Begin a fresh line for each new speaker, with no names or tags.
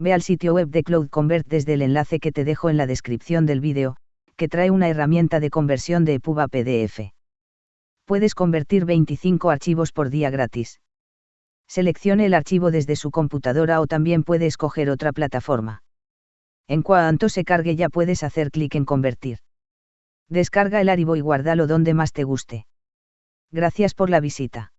Ve al sitio web de Cloud Convert desde el enlace que te dejo en la descripción del vídeo, que trae una herramienta de conversión de EPUB a PDF. Puedes convertir 25 archivos por día gratis. Seleccione el archivo desde su computadora o también puede escoger otra plataforma. En cuanto se cargue ya puedes hacer clic en convertir. Descarga el archivo y guárdalo donde más te guste. Gracias por la visita.